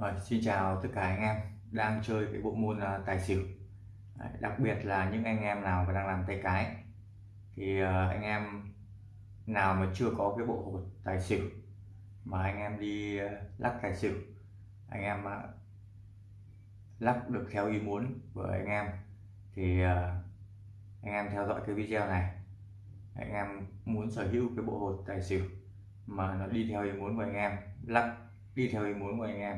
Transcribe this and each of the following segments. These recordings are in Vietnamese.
Rồi, xin chào tất cả anh em đang chơi cái bộ môn uh, tài xỉu. Đấy, đặc biệt là những anh em nào mà đang làm tay cái. Thì uh, anh em nào mà chưa có cái bộ hột tài xỉu mà anh em đi uh, lắc tài xỉu anh em uh, lắc được theo ý muốn của anh em thì uh, anh em theo dõi cái video này. Anh em muốn sở hữu cái bộ hột tài xỉu mà nó đi theo ý muốn của anh em lắc đi theo ý muốn của anh em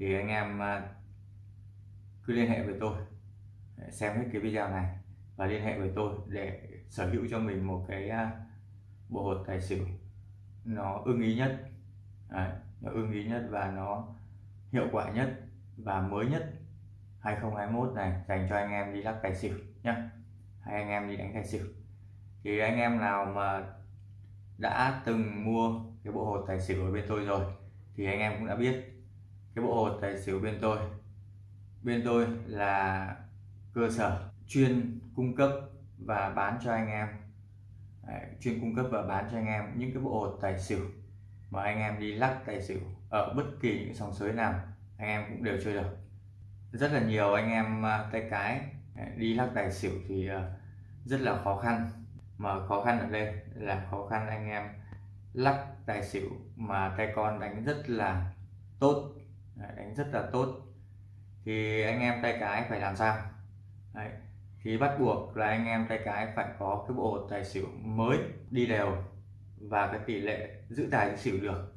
thì anh em à, cứ liên hệ với tôi xem hết cái video này và liên hệ với tôi để sở hữu cho mình một cái à, bộ hột tài xỉu. Nó ưng ý nhất Đấy, nó ưng ý nhất và nó hiệu quả nhất và mới nhất 2021 này dành cho anh em đi lắc tài xỉu nhé hay anh em đi đánh tài xỉu. Thì anh em nào mà đã từng mua cái bộ hột tài xỉu ở bên tôi rồi thì anh em cũng đã biết cái bộ hột tài xỉu bên tôi. Bên tôi là cơ sở chuyên cung cấp và bán cho anh em. Đấy, chuyên cung cấp và bán cho anh em những cái bộ hột tài xỉu mà anh em đi lắc tài xỉu ở bất kỳ những sòng sới nào anh em cũng đều chơi được. Rất là nhiều anh em à, tay cái à, đi lắc tài xỉu thì à, rất là khó khăn. Mà khó khăn ở đây là khó khăn anh em lắc tài xỉu mà tay con đánh rất là tốt đánh rất là tốt thì anh em tay cái phải làm sao Đấy. thì bắt buộc là anh em tay cái phải có cái bộ tài xỉu mới đi đều và cái tỷ lệ giữ tài xỉu được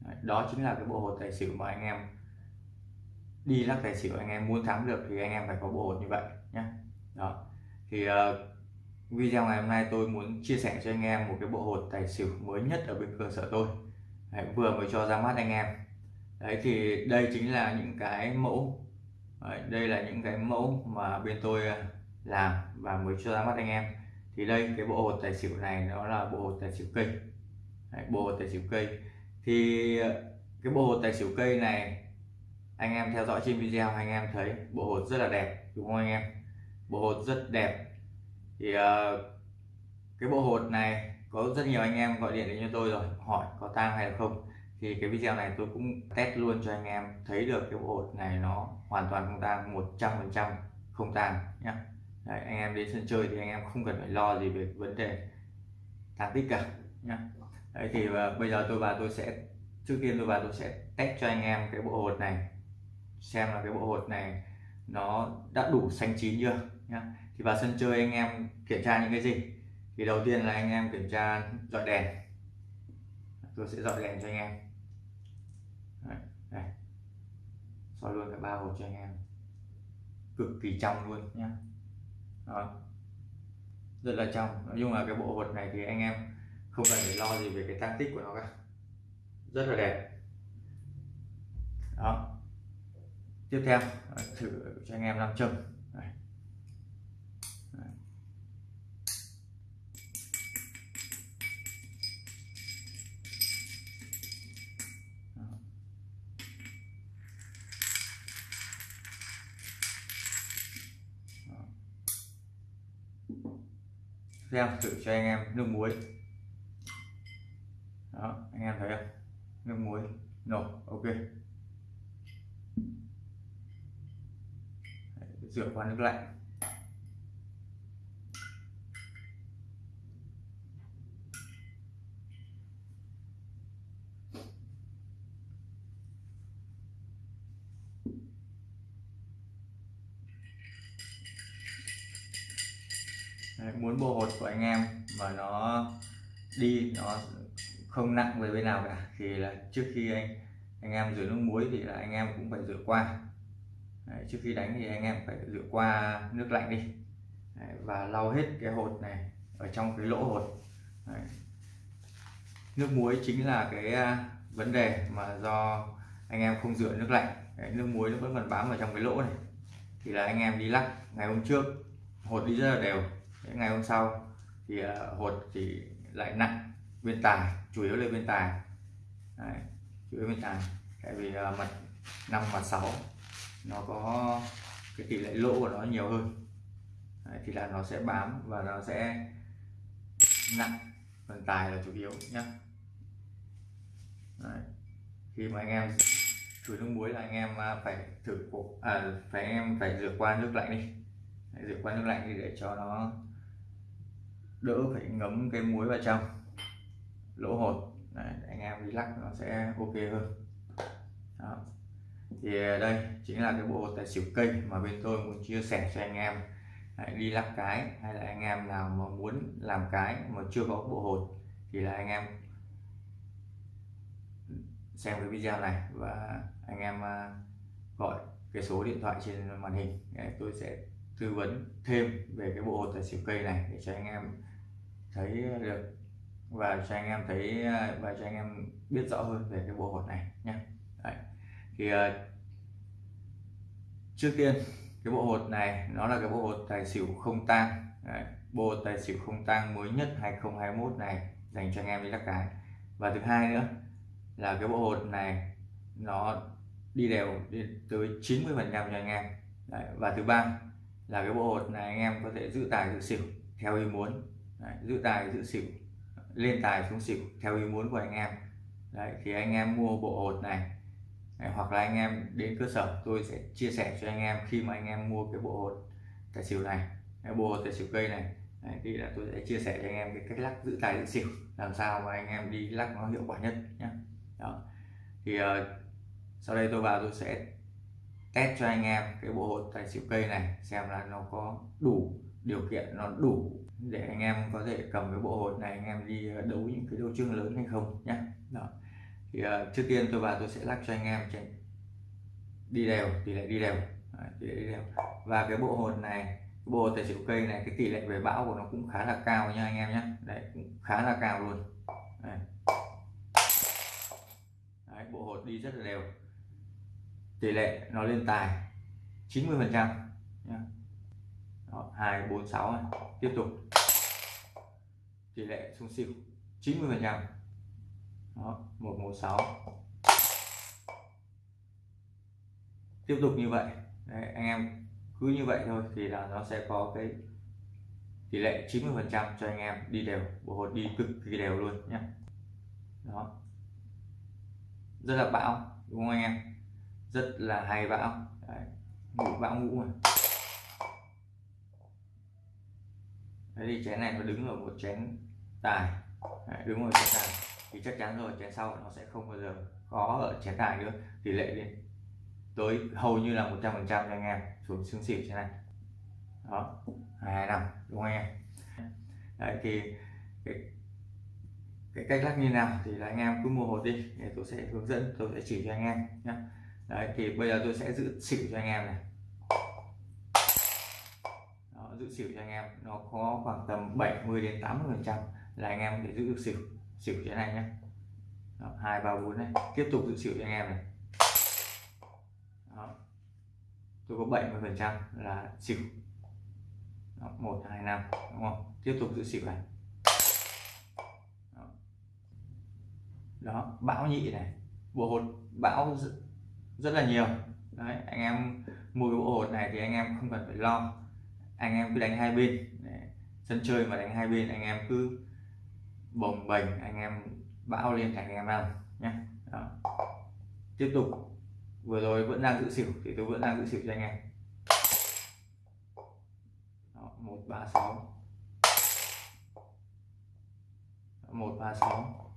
Đấy. đó chính là cái bộ hột tài xỉu mà anh em đi lắc tài xỉu anh em muốn thắng được thì anh em phải có bộ hột như vậy nhé đó thì uh, video ngày hôm nay tôi muốn chia sẻ cho anh em một cái bộ hột tài xỉu mới nhất ở bên cơ sở tôi Đấy, vừa mới cho ra mắt anh em đấy thì đây chính là những cái mẫu. Đấy, đây là những cái mẫu mà bên tôi à, làm và mới cho ra mắt anh em. Thì đây cái bộ hột tài xỉu này nó là bộ hột tài xỉu cây. Đấy, bộ hột tài xỉu cây. Thì à, cái bộ hột tài xỉu cây này anh em theo dõi trên video anh em thấy bộ hột rất là đẹp đúng không anh em? Bộ hột rất đẹp. Thì uh, cái bộ hột này có rất nhiều anh em gọi điện đến cho tôi rồi hỏi có tang hay là không thì cái video này tôi cũng test luôn cho anh em thấy được cái bộ hột này nó hoàn toàn không tan 100 phần trăm không tan nhé Đấy, anh em đến sân chơi thì anh em không cần phải lo gì về vấn đề tăng tích cả nhé Đấy thì uh, bây giờ tôi và tôi sẽ trước tiên tôi và tôi sẽ test cho anh em cái bộ hột này xem là cái bộ hột này nó đã đủ xanh chín chưa nhé thì vào sân chơi anh em kiểm tra những cái gì? Thì đầu tiên là anh em kiểm tra dọi đèn. Tôi sẽ dọi đèn cho anh em. Đấy, đây. soi luôn cả ba hộp cho anh em. Cực kỳ trong luôn nhá. Đó. Rất là trong. Nói chung là cái bộ hột này thì anh em không cần phải lo gì về cái tăng tích của nó cả. Rất là đẹp. Đó. Tiếp theo thử cho anh em nam châm. Xem thử cho anh em nước muối. Đó, anh em thấy không? Nước muối. Nổ, ok. Rửa qua nước lạnh. Đấy, muốn bộ hột của anh em mà nó đi nó không nặng về bên nào cả thì là trước khi anh anh em rửa nước muối thì là anh em cũng phải rửa qua. Đấy, trước khi đánh thì anh em phải rửa qua nước lạnh đi. Đấy, và lau hết cái hột này ở trong cái lỗ hột. Đấy. nước muối chính là cái à, vấn đề mà do anh em không rửa nước lạnh. Đấy, nước muối nó vẫn còn bám vào trong cái lỗ này. Thì là anh em đi lắc. Ngày hôm trước hột đi rất là đều ngày hôm sau thì ờ, hột thì lại nặng bên tài chủ yếu là bên tài. Đấy, chủ yếu bên tài. Tại vì ờ, mặt năm mặt sáu nó có cái tỷ lệ lỗ của nó nhiều hơn. Đấy, thì là nó sẽ bám và nó sẽ nặng phần tài là chủ yếu nhé Đấy. khi mà anh em chuối nước muối là anh em ờ, phải thử cuộc à, phải anh em phải rửa qua nước lạnh đi. Rửa qua nước lạnh đi để cho nó đỡ phải ngấm cái muối vào trong lỗ hột. Đấy, anh em đi lắc nó sẽ ok hơn. Đó. thì à, đây chính là cái bộ hột tài xỉu cây mà bên tôi muốn chia sẻ cho anh em. Đấy, đi lắc cái hay là anh em nào mà muốn làm cái mà chưa có bộ hột thì là anh em xem cái video này và anh em à, gọi cái số điện thoại trên màn hình. Đấy, tôi sẽ tư vấn thêm về cái bộ hột tài xỉu cây này để cho anh em thấy được và cho anh em thấy và cho anh em biết rõ hơn về cái bộ hột này nhé Đấy. thì uh, trước tiên cái bộ hột này nó là cái bộ hột tài xỉu không tang Đấy. bộ hột tài xỉu không tang mới nhất 2021 này dành cho anh em đi lắc cái và thứ hai nữa là cái bộ hột này nó đi đều đi tới 90 phần trăm cho anh em Đấy. và thứ ba là cái bộ hột này anh em có thể giữ tài giữ xỉu theo ý muốn. Đấy. giữ tài giữ xỉu lên tài xuống xỉu theo ý muốn của anh em. Đấy, thì anh em mua bộ hột này Đấy, hoặc là anh em đến cơ sở tôi sẽ chia sẻ cho anh em khi mà anh em mua cái bộ hột tài xỉu này cái bộ hột tài xỉu cây này. Đấy, thì là tôi sẽ chia sẻ cho anh em cái cách lắc giữ tài giữ xỉu làm sao mà anh em đi lắc nó hiệu quả nhất nhé đó. Thì uh, sau đây tôi vào tôi sẽ test cho anh em cái bộ hột tài xỉu cây này xem là nó có đủ điều kiện nó đủ để anh em có thể cầm cái bộ hột này anh em đi ờ, đấu những cái đấu trường lớn hay không nhé đó. Thì uh, trước tiên tôi vào tôi sẽ lắc cho anh em trên. Đi đều tỷ lệ đi đều. Đấy, tỷ lệ đi đều. Và cái bộ hột này cái bộ hột tài xỉu cây này cái tỷ lệ về bão của nó cũng khá là cao nha anh em nhé đấy cũng khá là cao luôn. Đấy. Đấy, bộ hột đi rất là đều tỷ lệ nó lên tài 90 phần trăm. Hai bốn sáu tiếp tục. Tỷ lệ xuống xỉu 90 phần trăm. Một một sáu. Tiếp tục như vậy. Đấy, anh em cứ như vậy thôi thì là nó sẽ có cái tỷ lệ 90 phần trăm cho anh em đi đều bộ hột đi cực kỳ đều luôn nhé đó. Rất là bão đúng không anh em? Rất là hay bão. Đấy, ngủ bão ngủ mà Đấy thì chén này nó đứng ở một chén tài. Đấy, đứng ở chén tài. Thì chắc chắn rồi chén sau nó sẽ không bao giờ có ở chén tài nữa. Tỷ lệ lên tới hầu như là 100 phần trăm cho anh em xuống xương xỉu thế này. Đó hai năm đúng không anh em? Đấy thì cái, cái cách lắc như nào thì là anh em cứ mua hột đi. Để tôi sẽ hướng dẫn tôi sẽ chỉ cho anh em nhé đấy thì bây giờ tôi sẽ giữ xỉu cho anh em này. Đó, giữ xỉu cho anh em. Nó có khoảng tầm 70 đến 80 phần trăm là anh em để giữ được xỉu xỉu thế này nhé. Hai ba bốn này. Tiếp tục giữ xỉu cho anh em này. Đó. tôi có 70 phần trăm là xỉu. Một hai năm đúng không? Tiếp tục giữ xỉu này. Đó, bão nhị này bộ hột bão rất, là nhiều. Đấy anh em mua cái bộ hột này thì anh em không cần phải lo. Anh em cứ đánh hai bên. Đấy. sân chơi mà đánh hai bên anh em cứ bồng bềnh anh em bão lên thành anh em ăn nhé. Tiếp tục. Vừa rồi vẫn đang giữ xỉu thì tôi vẫn đang giữ xỉu cho anh em. Một ba sáu. Một ba sáu.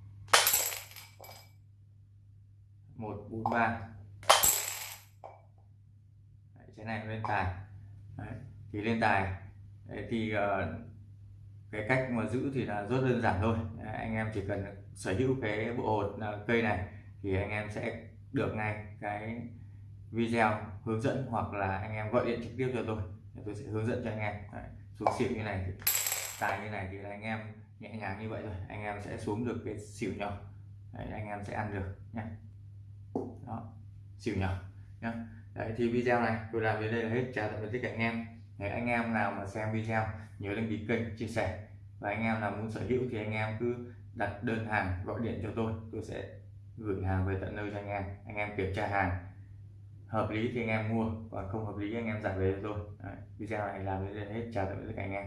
Một bốn ba cái này lên tài. Đấy. thì lên tài. Đấy, thì uh, cái cách mà giữ thì là rất đơn giản thôi. Đấy, anh em chỉ cần sở hữu cái bộ hột uh, cây này thì anh em sẽ được ngay cái video hướng dẫn hoặc là anh em gọi điện trực tiếp cho tôi. Tôi sẽ hướng dẫn cho anh em. Đấy, xuống xỉu như này thì tài như này thì là anh em nhẹ nhàng như vậy thôi. Anh em sẽ xuống được cái xỉu nhỏ. Đấy, anh em sẽ ăn được nhé đó xỉu nhỏ nhé Đấy, thì video này tôi làm đến đây là hết. Chào tạm biệt tất cả anh em. Đấy, anh em nào mà xem video nhớ đăng ký kênh chia sẻ. Và anh em nào muốn sở hữu thì anh em cứ đặt đơn hàng gọi điện cho tôi. Tôi sẽ gửi hàng về tận nơi cho anh em. Anh em kiểm tra hàng. Hợp lý thì anh em mua còn không hợp lý anh em giảm về cho tôi. Đấy, video này làm đến đây là hết. Chào tạm biệt tất cả anh em.